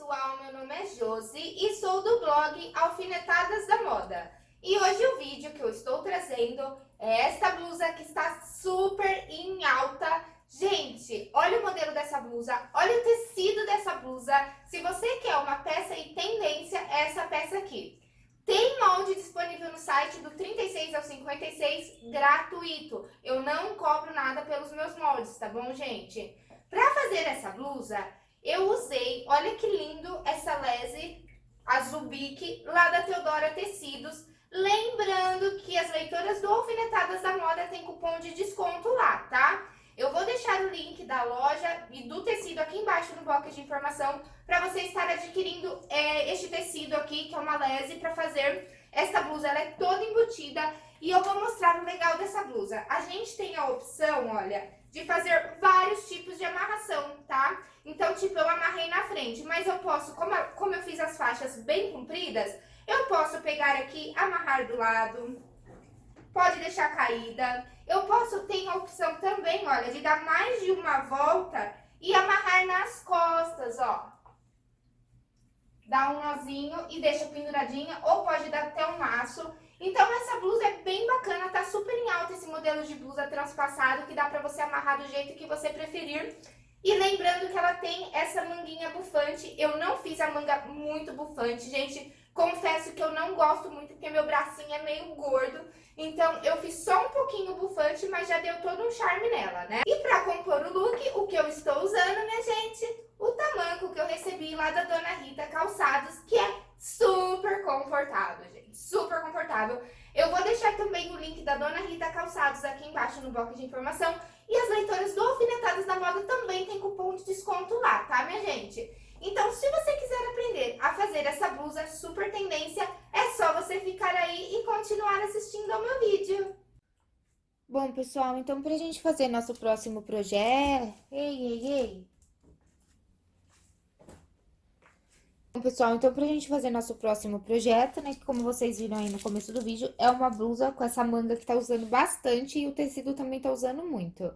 pessoal, meu nome é Josi e sou do blog Alfinetadas da Moda. E hoje o vídeo que eu estou trazendo é esta blusa que está super em alta. Gente, olha o modelo dessa blusa, olha o tecido dessa blusa. Se você quer uma peça em tendência, é essa peça aqui. Tem molde disponível no site do 36 ao 56 gratuito. Eu não cobro nada pelos meus moldes, tá bom, gente? Para fazer essa blusa, eu usei, olha que lindo essa lese azul bique lá da Teodora Tecidos. Lembrando que as leitoras do Alfinetadas da Moda tem cupom de desconto lá, tá? Eu vou deixar o link da loja e do tecido aqui embaixo no box de informação para você estar adquirindo é, este tecido aqui, que é uma lese, para fazer esta blusa. Ela é toda embutida e eu vou mostrar o legal dessa blusa. A gente tem a opção, olha, de fazer vários tipos de amarração, tá? Então, tipo, eu amarrei na frente, mas eu posso, como, como eu fiz as faixas bem compridas, eu posso pegar aqui, amarrar do lado, pode deixar caída. Eu posso, tem a opção também, olha, de dar mais de uma volta e amarrar nas costas, ó. Dá um nozinho e deixa penduradinha, ou pode dar até um laço. Então, essa blusa é bem bacana, tá super em alta esse modelo de blusa transpassado, que dá pra você amarrar do jeito que você preferir. E lembrando que ela tem essa manguinha bufante, eu não fiz a manga muito bufante, gente, confesso que eu não gosto muito, porque meu bracinho é meio gordo, então eu fiz só um pouquinho bufante, mas já deu todo um charme nela, né? E pra compor o look, o que eu estou usando, minha gente, o tamanco que eu recebi lá da Dona Rita Calçados, que é super confortável, gente, super confortável. Eu vou deixar também o link da Dona Rita Calçados aqui embaixo no bloco de informação. E as leitoras do Alfinetadas da Moda também tem cupom de desconto lá, tá, minha gente? Então, se você quiser aprender a fazer essa blusa super tendência, é só você ficar aí e continuar assistindo ao meu vídeo. Bom, pessoal, então pra gente fazer nosso próximo projeto... Ei, ei, ei! Bom, pessoal, então pra gente fazer nosso próximo projeto, né, que como vocês viram aí no começo do vídeo, é uma blusa com essa manga que tá usando bastante e o tecido também tá usando muito.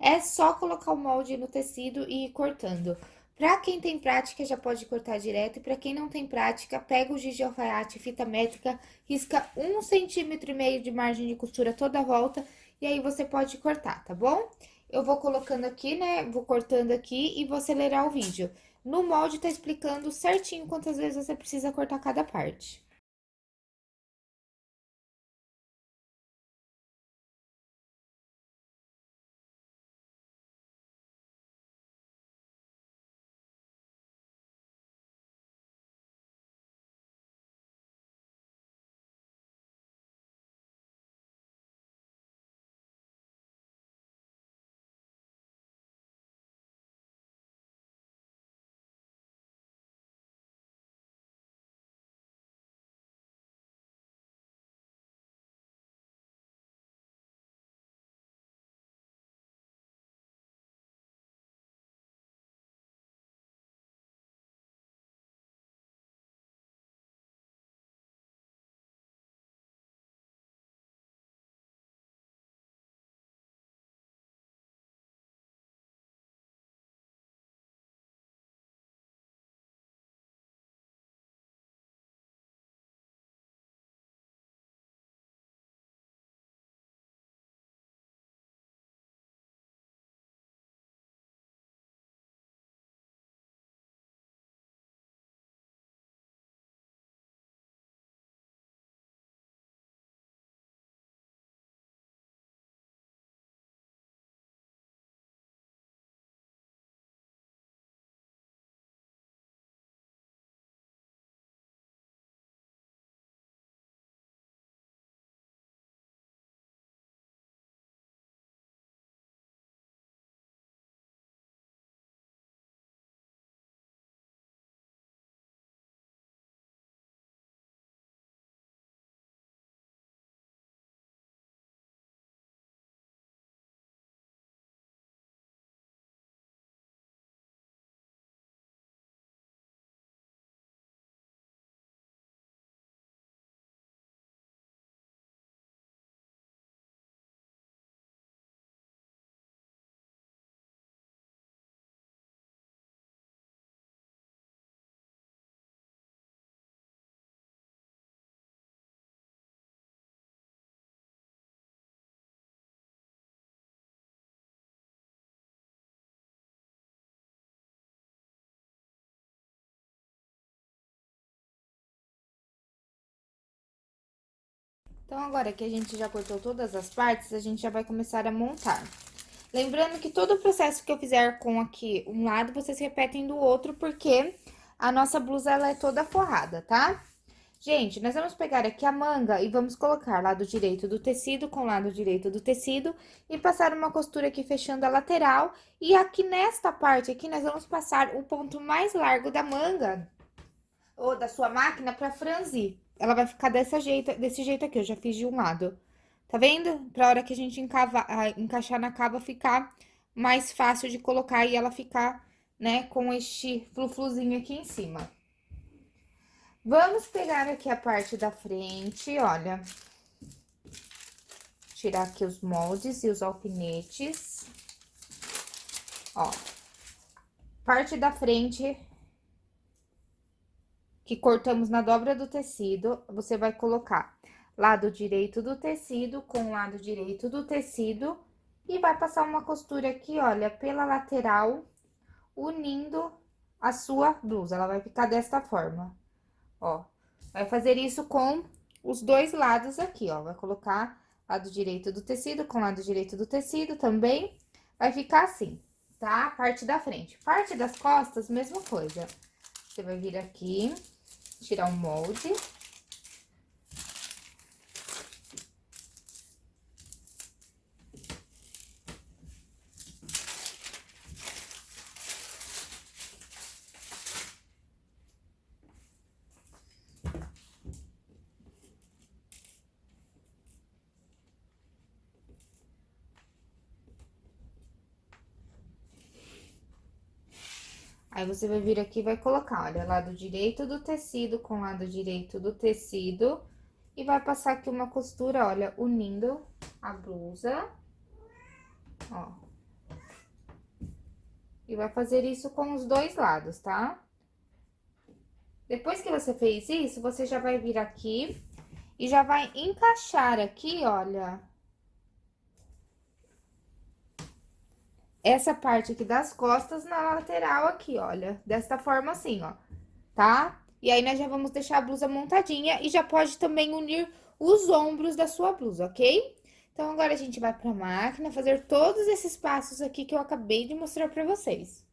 É só colocar o molde no tecido e ir cortando. Pra quem tem prática, já pode cortar direto, e pra quem não tem prática, pega o giz de alfaiate, fita métrica, risca um centímetro e meio de margem de costura toda a volta, e aí você pode cortar, tá bom? Eu vou colocando aqui, né, vou cortando aqui e vou acelerar o vídeo. No molde tá explicando certinho quantas vezes você precisa cortar cada parte. Então, agora que a gente já cortou todas as partes, a gente já vai começar a montar. Lembrando que todo o processo que eu fizer com aqui um lado, vocês repetem do outro, porque a nossa blusa, ela é toda forrada, tá? Gente, nós vamos pegar aqui a manga e vamos colocar lado direito do tecido com lado direito do tecido e passar uma costura aqui fechando a lateral. E aqui nesta parte aqui, nós vamos passar o ponto mais largo da manga ou da sua máquina pra franzir. Ela vai ficar dessa jeito, desse jeito aqui, eu já fiz de um lado. Tá vendo? Pra hora que a gente encava, encaixar na cava ficar mais fácil de colocar e ela ficar, né, com este flufluzinho aqui em cima. Vamos pegar aqui a parte da frente, olha. Tirar aqui os moldes e os alfinetes. Ó. Parte da frente que cortamos na dobra do tecido, você vai colocar lado direito do tecido com lado direito do tecido e vai passar uma costura aqui, olha, pela lateral, unindo a sua blusa. Ela vai ficar desta forma. Ó, vai fazer isso com os dois lados aqui, ó. Vai colocar lado direito do tecido com lado direito do tecido também. Vai ficar assim, tá? Parte da frente. Parte das costas, mesma coisa. Você vai vir aqui, tirar o molde. Aí, você vai vir aqui e vai colocar, olha, lado direito do tecido com lado direito do tecido. E vai passar aqui uma costura, olha, unindo a blusa. Ó. E vai fazer isso com os dois lados, tá? Depois que você fez isso, você já vai vir aqui e já vai encaixar aqui, olha, essa parte aqui das costas na lateral aqui, olha, desta forma assim, ó, tá? E aí, nós já vamos deixar a blusa montadinha e já pode também unir os ombros da sua blusa, ok? Então, agora a gente vai pra máquina fazer todos esses passos aqui que eu acabei de mostrar pra vocês.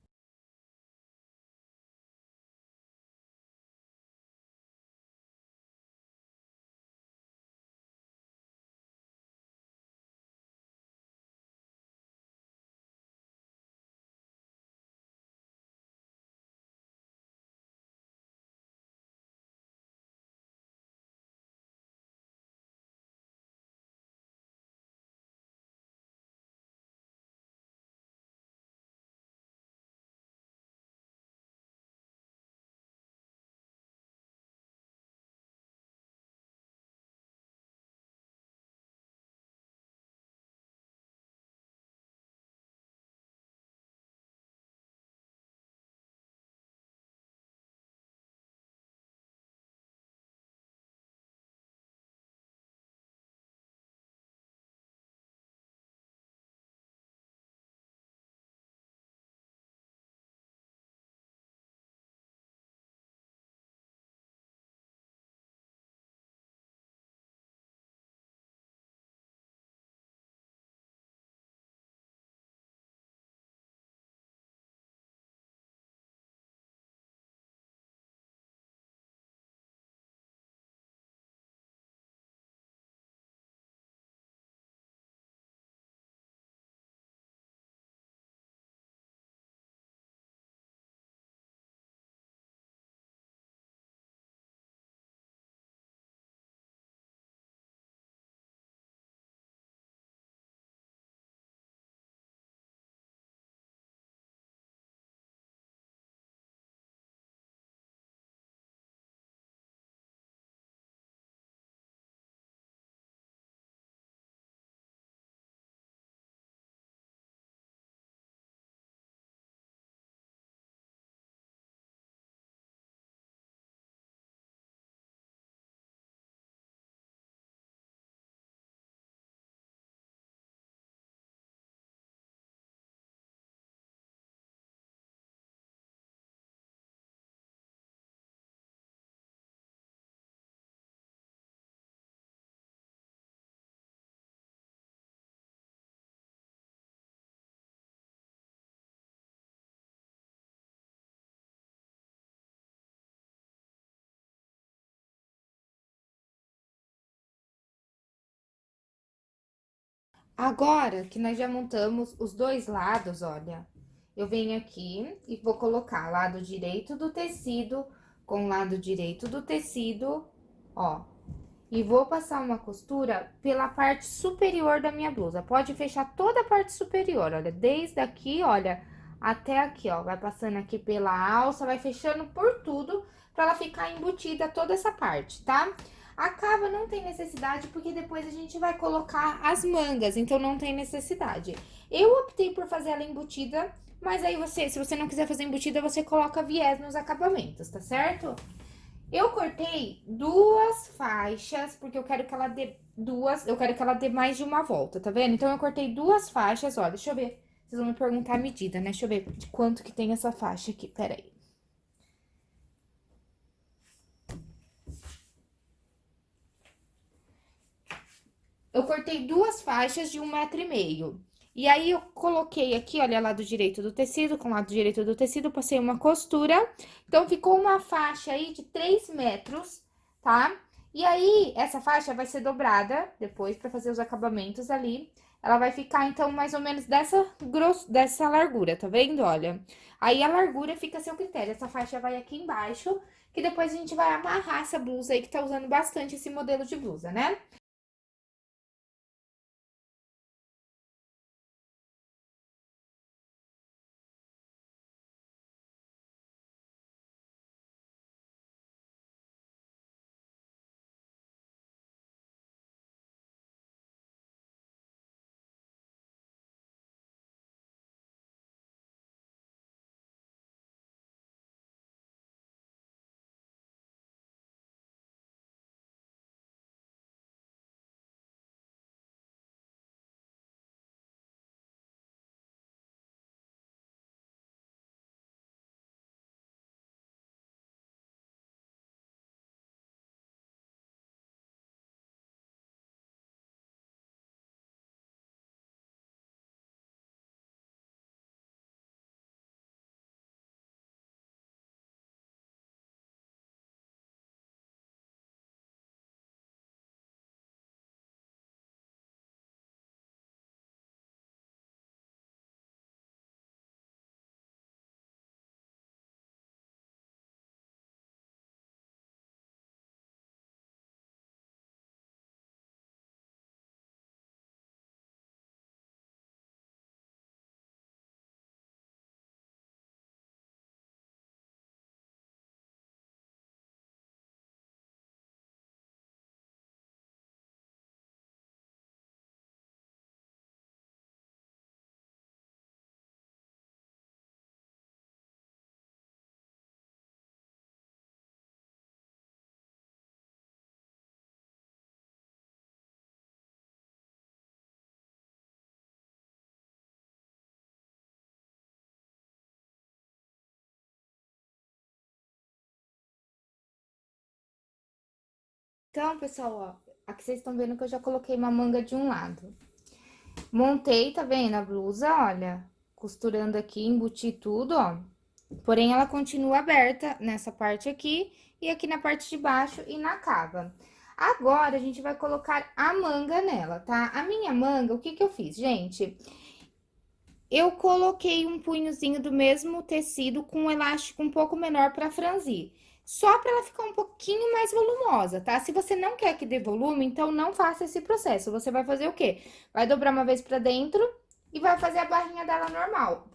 Agora que nós já montamos os dois lados, olha, eu venho aqui e vou colocar lado direito do tecido com lado direito do tecido, ó. E vou passar uma costura pela parte superior da minha blusa. Pode fechar toda a parte superior, olha, desde aqui, olha, até aqui, ó. Vai passando aqui pela alça, vai fechando por tudo, pra ela ficar embutida toda essa parte, tá? A cava não tem necessidade, porque depois a gente vai colocar as mangas, então não tem necessidade. Eu optei por fazer ela embutida, mas aí você, se você não quiser fazer embutida, você coloca viés nos acabamentos, tá certo? Eu cortei duas faixas, porque eu quero que ela dê duas, eu quero que ela dê mais de uma volta, tá vendo? Então, eu cortei duas faixas, ó, deixa eu ver. Vocês vão me perguntar a medida, né? Deixa eu ver de quanto que tem essa faixa aqui, peraí. Eu cortei duas faixas de um metro e meio. E aí, eu coloquei aqui, olha, lado direito do tecido, com lado direito do tecido, passei uma costura. Então, ficou uma faixa aí de 3 metros, tá? E aí, essa faixa vai ser dobrada depois pra fazer os acabamentos ali. Ela vai ficar, então, mais ou menos dessa, dessa largura, tá vendo? Olha, aí a largura fica a seu critério. Essa faixa vai aqui embaixo, que depois a gente vai amarrar essa blusa aí, que tá usando bastante esse modelo de blusa, né? Então, pessoal, ó, aqui vocês estão vendo que eu já coloquei uma manga de um lado. Montei, tá vendo a blusa, olha, costurando aqui, embuti tudo, ó. Porém, ela continua aberta nessa parte aqui e aqui na parte de baixo e na cava. Agora, a gente vai colocar a manga nela, tá? A minha manga, o que que eu fiz, gente? Eu coloquei um punhozinho do mesmo tecido com um elástico um pouco menor pra franzir só para ela ficar um pouquinho mais volumosa, tá? Se você não quer que dê volume, então não faça esse processo. Você vai fazer o quê? Vai dobrar uma vez pra dentro e vai fazer a barrinha dela normal.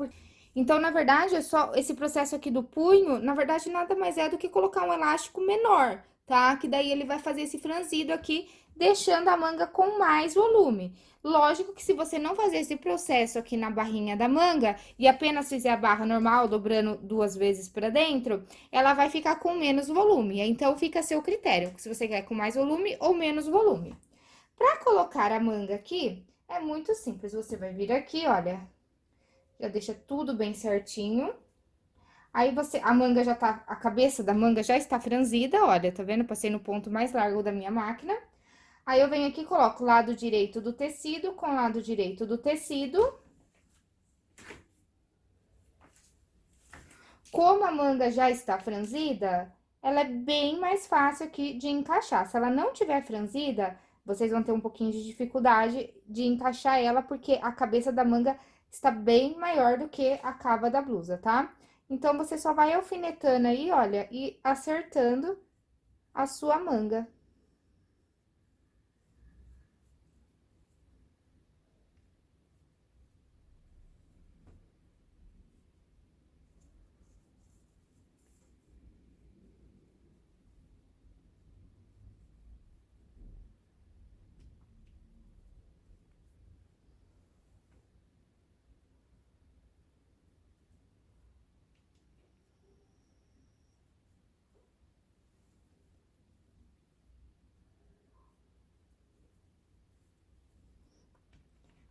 Então, na verdade, é só esse processo aqui do punho, na verdade, nada mais é do que colocar um elástico menor, tá? Que daí ele vai fazer esse franzido aqui deixando a manga com mais volume. Lógico que se você não fazer esse processo aqui na barrinha da manga e apenas fizer a barra normal, dobrando duas vezes para dentro, ela vai ficar com menos volume. Então, fica a seu critério, se você quer com mais volume ou menos volume. Para colocar a manga aqui, é muito simples. Você vai vir aqui, olha, já deixa tudo bem certinho. Aí, você, a manga já tá, a cabeça da manga já está franzida, olha, tá vendo? Passei no ponto mais largo da minha máquina. Aí, eu venho aqui e coloco lado direito do tecido com lado direito do tecido. Como a manga já está franzida, ela é bem mais fácil aqui de encaixar. Se ela não tiver franzida, vocês vão ter um pouquinho de dificuldade de encaixar ela, porque a cabeça da manga está bem maior do que a cava da blusa, tá? Então, você só vai alfinetando aí, olha, e acertando a sua manga.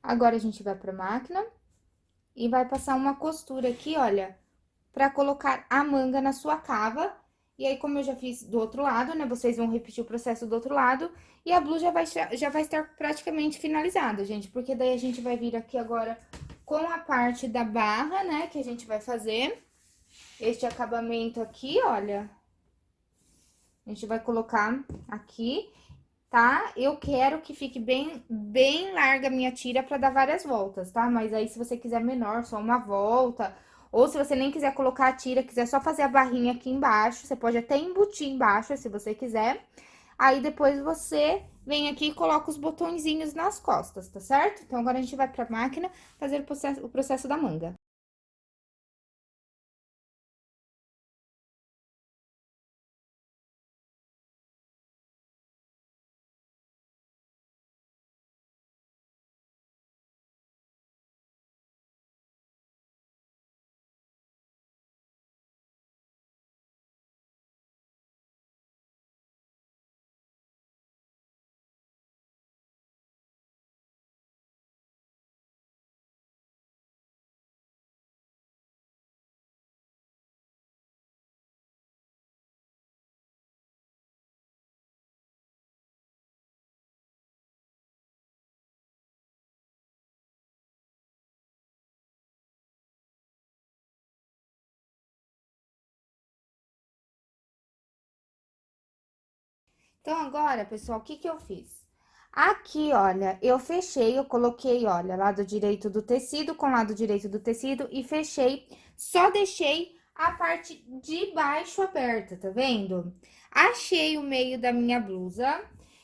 Agora, a gente vai pra máquina e vai passar uma costura aqui, olha, pra colocar a manga na sua cava. E aí, como eu já fiz do outro lado, né, vocês vão repetir o processo do outro lado. E a blusa já vai, já vai estar praticamente finalizada, gente, porque daí a gente vai vir aqui agora com a parte da barra, né, que a gente vai fazer. Este acabamento aqui, olha. A gente vai colocar aqui tá? Eu quero que fique bem, bem larga a minha tira pra dar várias voltas, tá? Mas aí, se você quiser menor, só uma volta... Ou se você nem quiser colocar a tira, quiser só fazer a barrinha aqui embaixo, você pode até embutir embaixo, se você quiser. Aí, depois você vem aqui e coloca os botõezinhos nas costas, tá certo? Então, agora a gente vai pra máquina fazer o processo, o processo da manga. Então, agora, pessoal, o que que eu fiz? Aqui, olha, eu fechei, eu coloquei, olha, lado direito do tecido com lado direito do tecido e fechei, só deixei a parte de baixo aberta, tá vendo? Achei o meio da minha blusa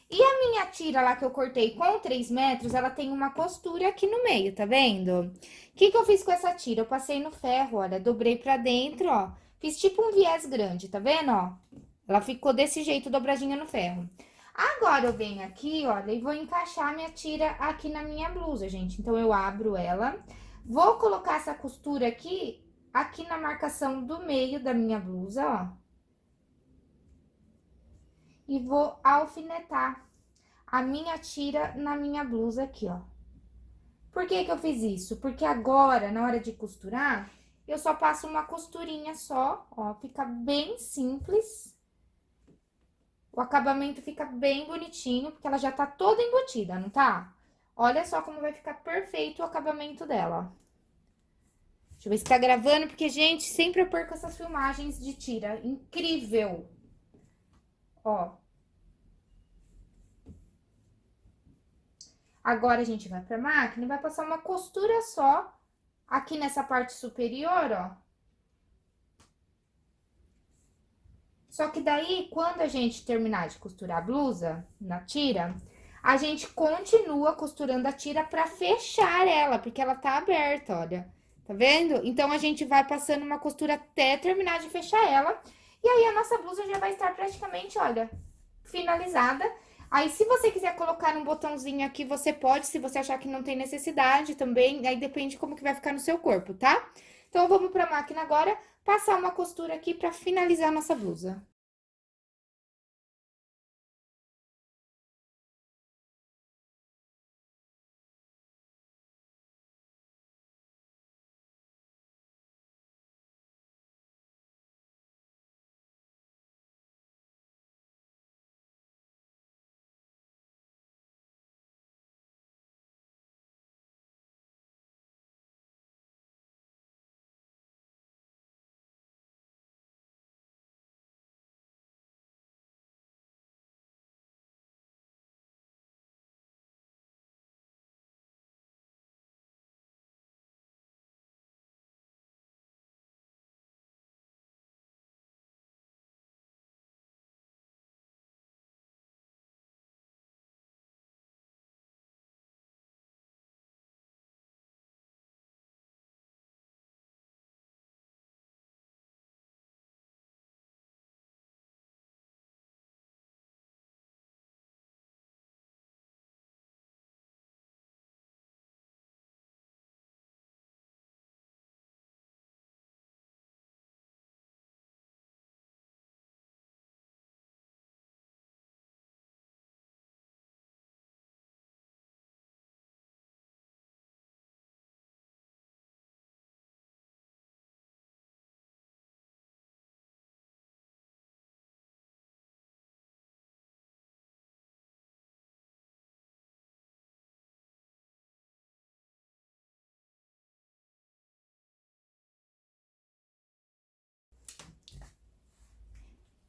e a minha tira lá que eu cortei com 3 metros, ela tem uma costura aqui no meio, tá vendo? O que que eu fiz com essa tira? Eu passei no ferro, olha, dobrei pra dentro, ó, fiz tipo um viés grande, tá vendo, ó? Ela ficou desse jeito, dobradinha no ferro. Agora, eu venho aqui, olha, e vou encaixar minha tira aqui na minha blusa, gente. Então, eu abro ela, vou colocar essa costura aqui, aqui na marcação do meio da minha blusa, ó. E vou alfinetar a minha tira na minha blusa aqui, ó. Por que que eu fiz isso? Porque agora, na hora de costurar, eu só passo uma costurinha só, ó, fica bem simples. O acabamento fica bem bonitinho, porque ela já tá toda embutida, não tá? Olha só como vai ficar perfeito o acabamento dela, ó. Deixa eu ver se tá gravando, porque, gente, sempre eu perco essas filmagens de tira. Incrível! Ó. Agora, a gente vai pra máquina e vai passar uma costura só aqui nessa parte superior, ó. Só que daí, quando a gente terminar de costurar a blusa na tira, a gente continua costurando a tira pra fechar ela, porque ela tá aberta, olha. Tá vendo? Então, a gente vai passando uma costura até terminar de fechar ela. E aí, a nossa blusa já vai estar praticamente, olha, finalizada. Aí, se você quiser colocar um botãozinho aqui, você pode, se você achar que não tem necessidade também, aí depende como que vai ficar no seu corpo, tá? Então, vamos pra máquina agora, passar uma costura aqui pra finalizar a nossa blusa.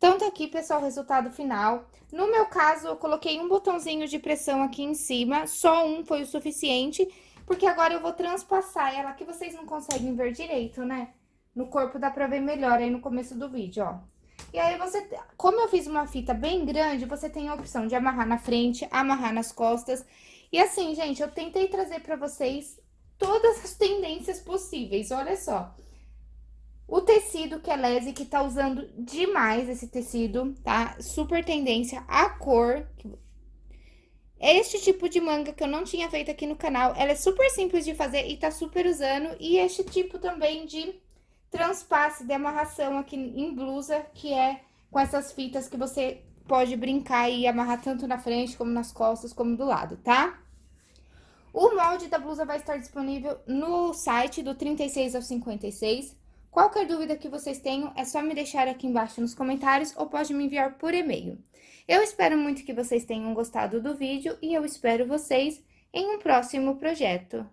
Então, tá aqui, pessoal, resultado final. No meu caso, eu coloquei um botãozinho de pressão aqui em cima, só um foi o suficiente, porque agora eu vou transpassar ela, que vocês não conseguem ver direito, né? No corpo dá pra ver melhor aí no começo do vídeo, ó. E aí, você, como eu fiz uma fita bem grande, você tem a opção de amarrar na frente, amarrar nas costas. E assim, gente, eu tentei trazer pra vocês todas as tendências possíveis, olha só. O tecido que é lese, que tá usando demais esse tecido, tá? Super tendência. A cor. Este tipo de manga que eu não tinha feito aqui no canal, ela é super simples de fazer e tá super usando. E este tipo também de transpasse de amarração aqui em blusa, que é com essas fitas que você pode brincar e amarrar tanto na frente, como nas costas, como do lado, tá? O molde da blusa vai estar disponível no site do 36 ao 56. Qualquer dúvida que vocês tenham, é só me deixar aqui embaixo nos comentários ou pode me enviar por e-mail. Eu espero muito que vocês tenham gostado do vídeo e eu espero vocês em um próximo projeto.